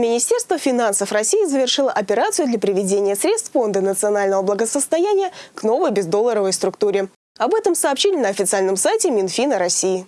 Министерство финансов России завершило операцию для приведения средств Фонда национального благосостояния к новой бездолларовой структуре. Об этом сообщили на официальном сайте Минфина России.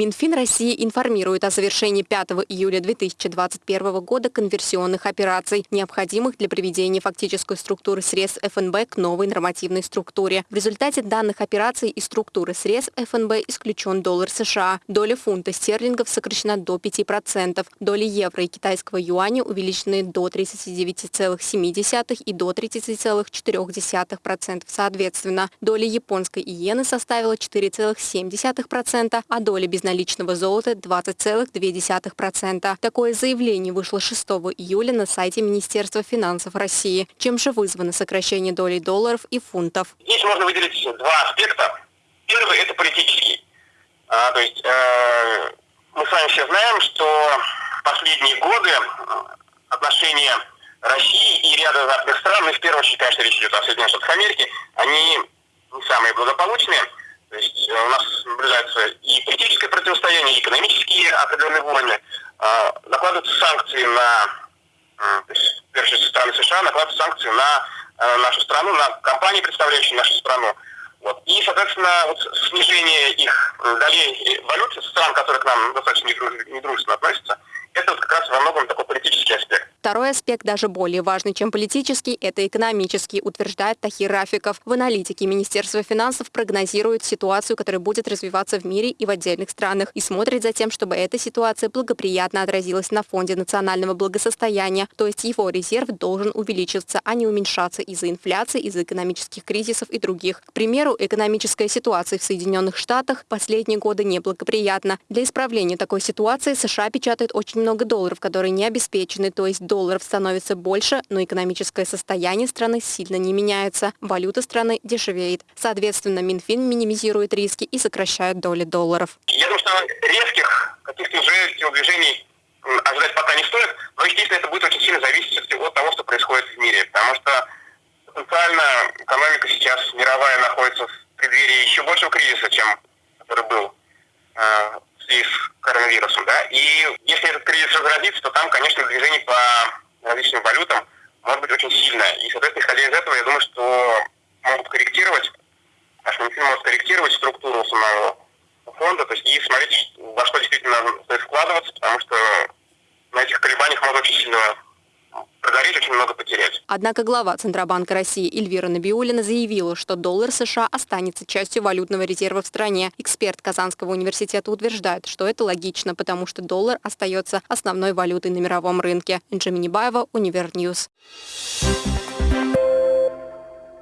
Минфин России информирует о завершении 5 июля 2021 года конверсионных операций, необходимых для приведения фактической структуры средств ФНБ к новой нормативной структуре. В результате данных операций из структуры средств ФНБ исключен доллар США. Доля фунта стерлингов сокращена до 5%. Доли евро и китайского юаня увеличены до 39,7 и до 30,4% соответственно. Доля японской иены составила 4,7%, а доля безналичной наличного золота 20,2%. Такое заявление вышло 6 июля на сайте Министерства финансов России. Чем же вызвано сокращение доли долларов и фунтов? Здесь можно выделить два аспекта. Первый – это политический. А, то есть э, мы с вами все знаем, что последние годы отношения России и ряда западных стран, ну, в первую очередь, конечно, речь идет о Соединенных Штатах Америки, они не самые благополучные. То есть э, у нас наблюдается и и экономические определенные войны. А, накладываются санкции на, то есть, страны США, накладываются санкции на э, нашу страну, на компании, представляющие нашу страну. Вот. И, соответственно, вот снижение их долей валют стран, которые к нам достаточно недружественно относятся, это вот как раз во многом такой политический аспект. Второй аспект даже более важный, чем политический, это экономический, утверждает Тахир Рафиков. В аналитике Министерства финансов прогнозирует ситуацию, которая будет развиваться в мире и в отдельных странах, и смотрит за тем, чтобы эта ситуация благоприятно отразилась на фонде национального благосостояния, то есть его резерв должен увеличиваться, а не уменьшаться из-за инфляции, из-за экономических кризисов и других. К примеру, экономическая ситуация в Соединенных Штатах последние годы неблагоприятна. Для исправления такой ситуации США печатает очень много долларов, которые не обеспечены, то есть долларов становится больше, но экономическое состояние страны сильно не меняется. Валюта страны дешевеет. Соответственно, Минфин минимизирует риски и сокращает доли долларов. Я думаю, что резких каких-то уже телодвижений ожидать пока не стоит, но, естественно, это будет очень сильно зависеть от того, что происходит в мире, потому что потенциально экономика сейчас мировая находится в преддверии еще большего кризиса, чем который был в связи с коронавирусом, да, и если этот кризис разразится, то там, конечно, движение по различным валютам может быть очень сильное. И, соответственно, исходя из этого, я думаю, что могут корректировать, наш Минфин может корректировать структуру самого фонда, то есть и смотреть, во что действительно стоит вкладываться, потому что на этих колебаниях можно очень сильно прогореть, очень много потерять. Однако глава Центробанка России Эльвира Набиуллина заявила, что доллар США останется частью валютного резерва в стране. Эксперт Казанского университета утверждает, что это логично, потому что доллар остается основной валютой на мировом рынке. Инжи Минибаева, Univer News.